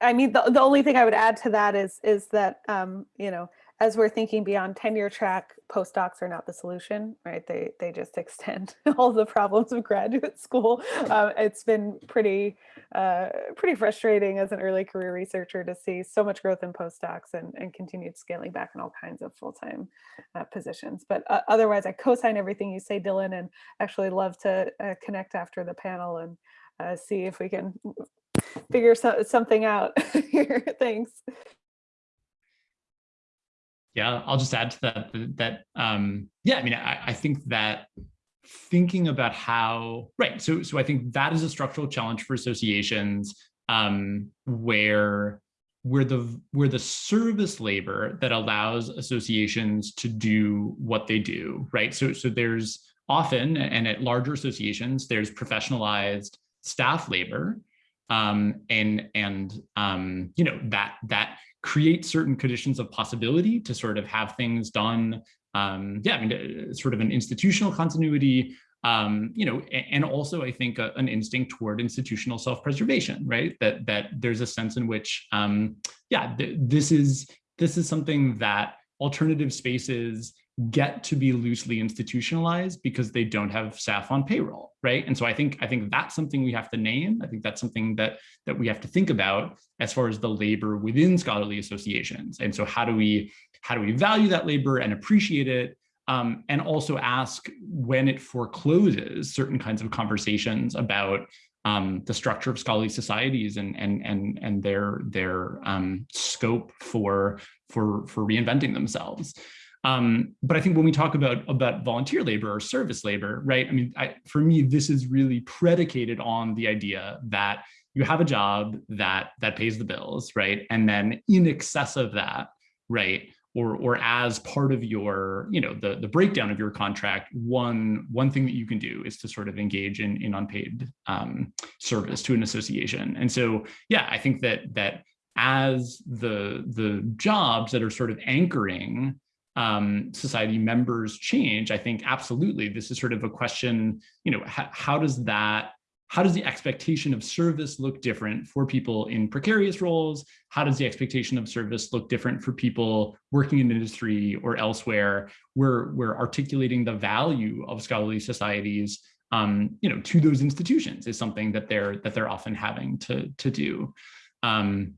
I mean, the, the only thing I would add to that is is that, um, you know, as we're thinking beyond tenure track, postdocs are not the solution, right? They they just extend all the problems of graduate school. Uh, it's been pretty uh, pretty frustrating as an early career researcher to see so much growth in postdocs and, and continued scaling back in all kinds of full-time uh, positions. But uh, otherwise, I co-sign everything you say, Dylan, and actually love to uh, connect after the panel and uh, see if we can figure so something out here. Thanks. Yeah, I'll just add to that that um, yeah, I mean, I, I think that thinking about how right, so so I think that is a structural challenge for associations um, where where the where the service labor that allows associations to do what they do, right? So so there's often and at larger associations, there's professionalized staff labor um, and and um, you know that that create certain conditions of possibility to sort of have things done. Um, yeah, I mean, uh, sort of an institutional continuity, um, you know, and also I think a, an instinct toward institutional self-preservation, right? That that there's a sense in which, um, yeah, th this is this is something that alternative spaces get to be loosely institutionalized because they don't have staff on payroll, right? And so I think I think that's something we have to name. I think that's something that that we have to think about as far as the labor within scholarly associations. And so how do we how do we value that labor and appreciate it? Um, and also ask when it forecloses certain kinds of conversations about um, the structure of scholarly societies and and and and their their um, scope for for for reinventing themselves. Um, but I think when we talk about about volunteer labor or service labor, right? I mean, I, for me, this is really predicated on the idea that you have a job that that pays the bills, right? And then in excess of that, right? Or, or as part of your, you know, the, the breakdown of your contract, one, one thing that you can do is to sort of engage in, in unpaid um, service to an association. And so, yeah, I think that that as the, the jobs that are sort of anchoring um, society members change, I think absolutely this is sort of a question, you know, how, does that, how does the expectation of service look different for people in precarious roles? How does the expectation of service look different for people working in industry or elsewhere? We're, we're articulating the value of scholarly societies um, you know, to those institutions is something that they're that they're often having to to do. Um,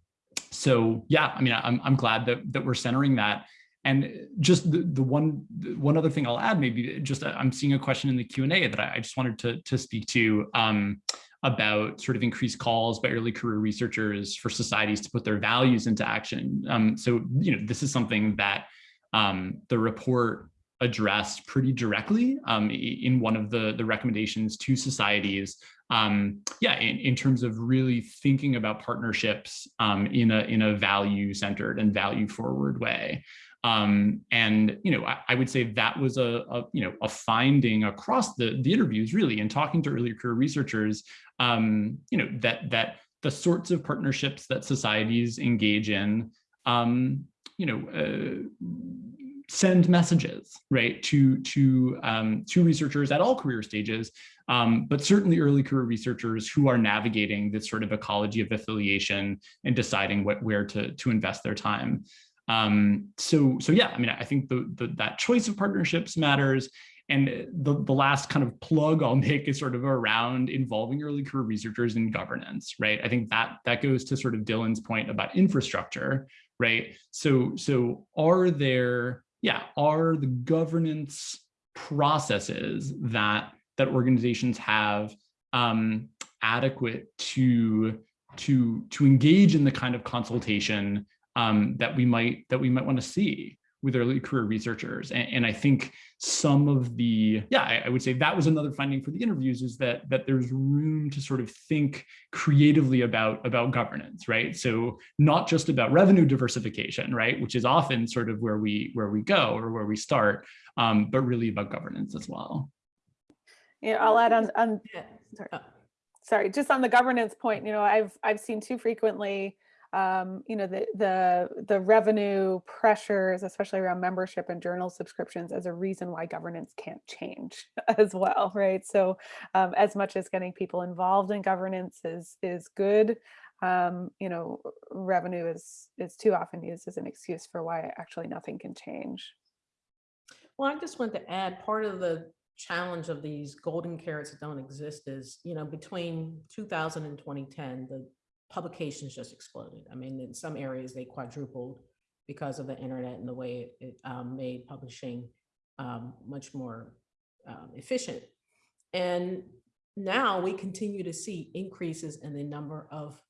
so yeah, I mean, I'm I'm glad that that we're centering that. And just the, the one one other thing I'll add, maybe just uh, I'm seeing a question in the Q&A that I, just wanted to, to speak to um, about sort of increased calls by early career researchers for societies to put their values into action. Um, so, you know, this is something that um, the report addressed pretty directly um, in one of the, the recommendations to societies. Um, yeah, in, in terms of really thinking about partnerships um, in a in a value centered and value forward way. Um, and, you know, I, I, would say that was a, a, you know, a finding across the, the interviews really and talking to early career researchers, um, you know, that, that the sorts of partnerships that societies engage in, um, you know, uh, send messages right to to um, to researchers at all career stages um, but certainly early career researchers who are navigating this sort of ecology of affiliation and deciding what where to to invest their time um, so, so yeah, I mean, I think the, the, that choice of partnerships matters. And the, the last kind of plug I'll make is sort of around involving early career researchers in governance, right? I think that that goes to sort of Dylan's point about infrastructure, right? So, so are there, yeah, are the governance processes that that organizations have um, adequate to to to engage in the kind of consultation um, that we might that we might want to see with early career researchers. And, and I think some of the, yeah, I, I, would say that was another finding for the interviews is that that there's room to sort of think creatively about, about governance, right? So not just about revenue diversification, right? Which is often sort of where we where we go or where we start, um, but really about governance as well. Yeah, I'll add on, on sorry. sorry, just on the governance point, you know, I've I've seen too frequently um, you know, the, the, the revenue pressures, especially around membership and journal subscriptions as a reason why governance can't change as well, right? So um, as much as getting people involved in governance is, is good, um, you know, revenue is, is too often used as an excuse for why actually nothing can change. Well, I just want to add part of the challenge of these golden carrots that don't exist is, you know, between 2000 and 2010, the publications just exploded. I mean, in some areas they quadrupled because of the internet and the way it, it um, made publishing um, much more um, efficient. And now we continue to see increases in the number of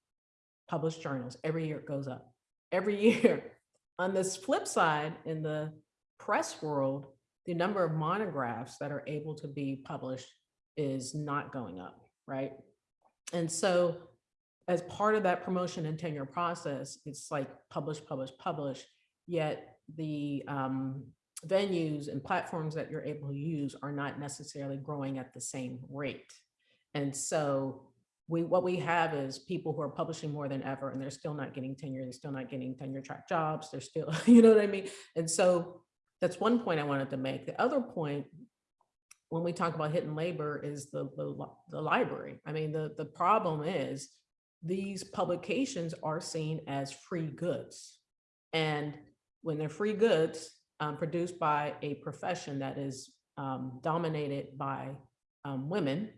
published journals. Every year it goes up, every year. On this flip side, in the press world, the number of monographs that are able to be published is not going up, right? And so as part of that promotion and tenure process, it's like publish, publish, publish, yet the um, venues and platforms that you're able to use are not necessarily growing at the same rate. And so we what we have is people who are publishing more than ever and they're still not getting tenure, they're still not getting tenure track jobs, they're still, you know what I mean? And so that's one point I wanted to make. The other point when we talk about hidden labor is the, the, the library. I mean, the, the problem is these publications are seen as free goods. And when they're free goods, um, produced by a profession that is um, dominated by um, women,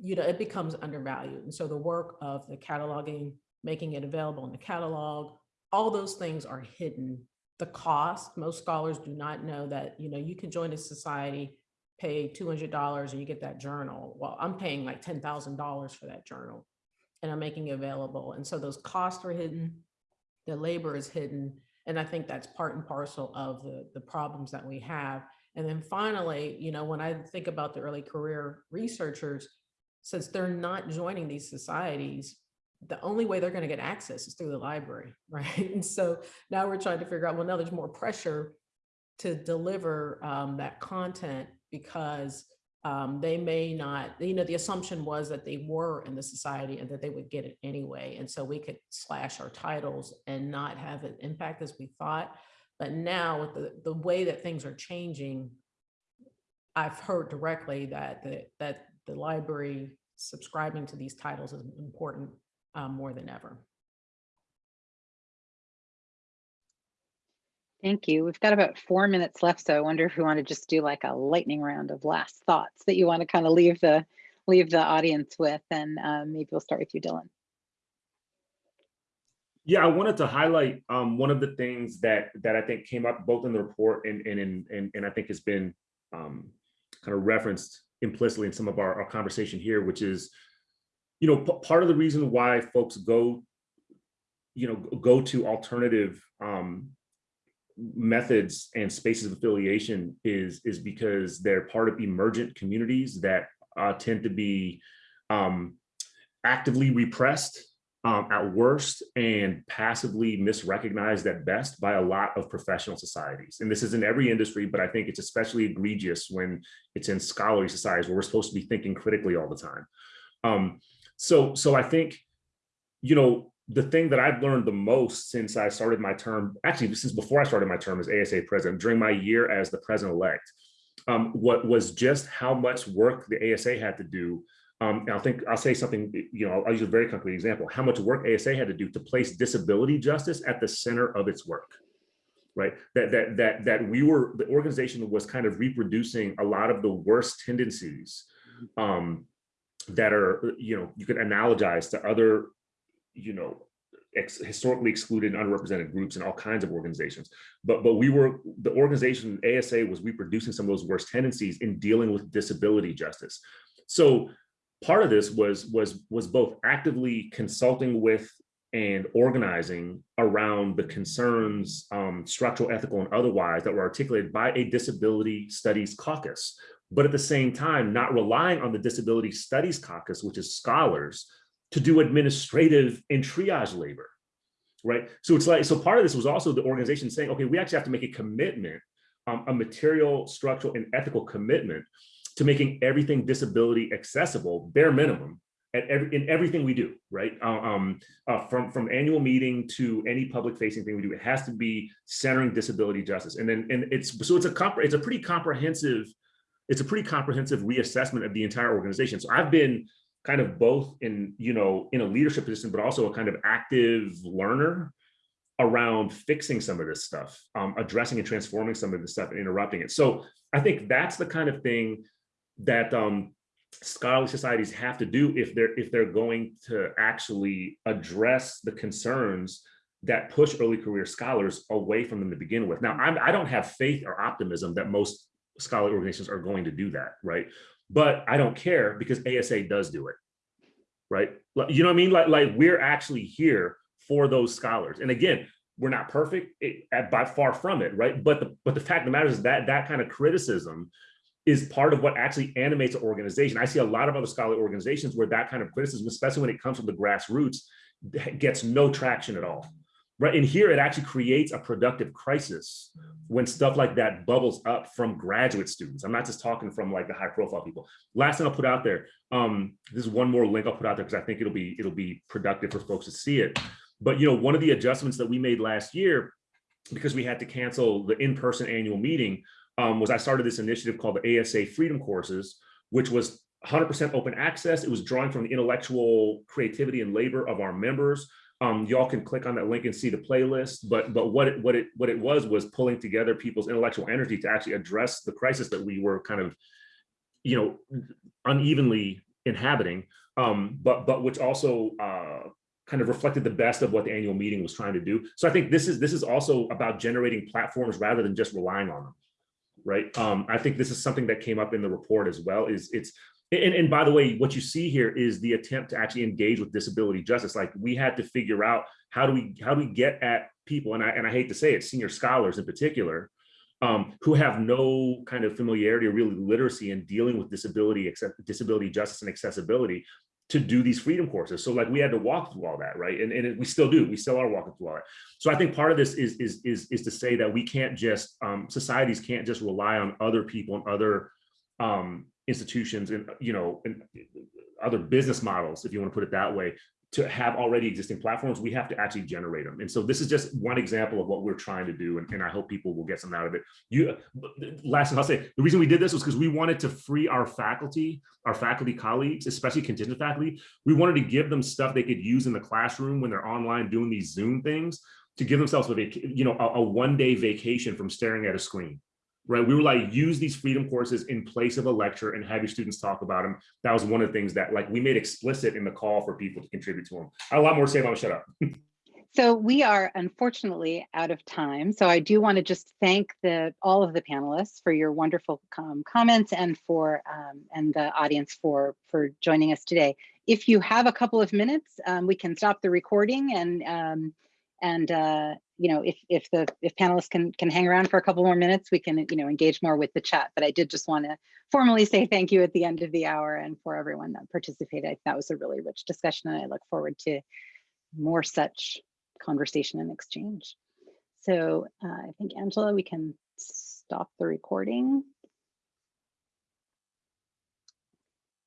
you know, it becomes undervalued. And so the work of the cataloging, making it available in the catalog, all those things are hidden. The cost, most scholars do not know that, you know, you can join a society, pay $200 and you get that journal. Well, I'm paying like $10,000 for that journal and I'm making available. And so those costs are hidden, the labor is hidden. And I think that's part and parcel of the, the problems that we have. And then finally, you know, when I think about the early career researchers, since they're not joining these societies, the only way they're going to get access is through the library, right? And so now we're trying to figure out, well, now there's more pressure to deliver um, that content because um, they may not, you know, the assumption was that they were in the society and that they would get it anyway. And so we could slash our titles and not have an impact as we thought. But now with the, the way that things are changing, I've heard directly that the, that the library subscribing to these titles is important um, more than ever. Thank you. We've got about four minutes left, so I wonder if we want to just do like a lightning round of last thoughts that you want to kind of leave the leave the audience with, and um, maybe we'll start with you, Dylan. Yeah, I wanted to highlight um, one of the things that that I think came up both in the report and and and and, and I think has been um, kind of referenced implicitly in some of our, our conversation here, which is, you know, part of the reason why folks go, you know, go to alternative um, methods and spaces of affiliation is is because they're part of emergent communities that uh, tend to be um, actively repressed um, at worst and passively misrecognized at best by a lot of professional societies. And this is in every industry, but I think it's especially egregious when it's in scholarly societies where we're supposed to be thinking critically all the time. Um, so, so I think, you know, the thing that I've learned the most since I started my term, actually since before I started my term as ASA president, during my year as the president-elect, um, what was just how much work the ASA had to do um, I think I'll say something, you know, I'll use a very concrete example, how much work ASA had to do to place disability justice at the center of its work, right? That, that, that, that we were, the organization was kind of reproducing a lot of the worst tendencies um, that are, you know, you could analogize to other, you know, ex historically excluded and underrepresented groups and all kinds of organizations. But, but we were, the organization ASA was reproducing some of those worst tendencies in dealing with disability justice. So part of this was was was both actively consulting with and organizing around the concerns, um, structural, ethical, and otherwise that were articulated by a disability studies caucus. But at the same time, not relying on the disability studies caucus, which is scholars, to do administrative and triage labor, right? So it's like, so part of this was also the organization saying, okay, we actually have to make a commitment, um, a material, structural, and ethical commitment to making everything disability accessible, bare minimum, at every, in everything we do, right? Uh, um, uh, from, from annual meeting to any public facing thing we do, it has to be centering disability justice. And then, and it's, so it's a, it's a pretty comprehensive, it's a pretty comprehensive reassessment of the entire organization. So I've been kind of both in, you know, in a leadership position, but also a kind of active learner around fixing some of this stuff, um, addressing and transforming some of this stuff and interrupting it. So I think that's the kind of thing that um, scholarly societies have to do if they're if they're going to actually address the concerns that push early career scholars away from them to begin with. Now, I'm, I don't have faith or optimism that most scholarly organizations are going to do that, right? But I don't care because ASA does do it, right? You know what I mean? Like, like we're actually here for those scholars. And again, we're not perfect it, by far from it, right? But the but the fact of the matter is that that kind of criticism is part of what actually animates an organization. I see a lot of other scholarly organizations where that kind of criticism, especially when it comes from the grassroots, gets no traction at all. Right. And here it actually creates a productive crisis when stuff like that bubbles up from graduate students. I'm not just talking from like the high profile people. Last thing I'll put out there. Um, this is one more link I'll put out there because I think it'll be it'll be productive for folks to see it. But you know, one of the adjustments that we made last year because we had to cancel the in-person annual meeting um, was I started this initiative called the ASA Freedom Courses, which was 100% open access. It was drawing from the intellectual creativity and labor of our members. Um, y'all can click on that link and see the playlist, but but what it what it what it was was pulling together people's intellectual energy to actually address the crisis that we were kind of, you know, unevenly inhabiting, um, but but which also uh, kind of reflected the best of what the annual meeting was trying to do. So I think this is this is also about generating platforms rather than just relying on them, right? Um, I think this is something that came up in the report as well. Is it's and, and by the way, what you see here is the attempt to actually engage with disability justice. Like we had to figure out how do we how do we get at people, and I and I hate to say it, senior scholars in particular, um, who have no kind of familiarity or really literacy in dealing with disability, disability justice and accessibility to do these freedom courses. So like we had to walk through all that, right? And, and it, we still do, we still are walking through all that. So I think part of this is, is, is, is to say that we can't just, um, societies can't just rely on other people and other um, institutions and, you know, and other business models, if you want to put it that way, to have already existing platforms, we have to actually generate them. And so this is just one example of what we're trying to do. And, and I hope people will get something out of it. You, last thing I'll say, the reason we did this was because we wanted to free our faculty, our faculty colleagues, especially contingent faculty. We wanted to give them stuff they could use in the classroom when they're online doing these Zoom things to give themselves a, you know, a, a one day vacation from staring at a screen right? We were like, use these freedom courses in place of a lecture and have your students talk about them. That was one of the things that like we made explicit in the call for people to contribute to them. I have a lot more to say about shut up. So we are unfortunately out of time. So I do want to just thank the all of the panelists for your wonderful um, comments and for um, and the audience for for joining us today. If you have a couple of minutes, um, we can stop the recording and um, and uh, you know if if the if panelists can can hang around for a couple more minutes we can you know engage more with the chat. But i did just want to formally say thank you at the end of the hour and for everyone that participated. That was a really rich discussion and i look forward to more such conversation and exchange. So uh, i think angela we can stop the recording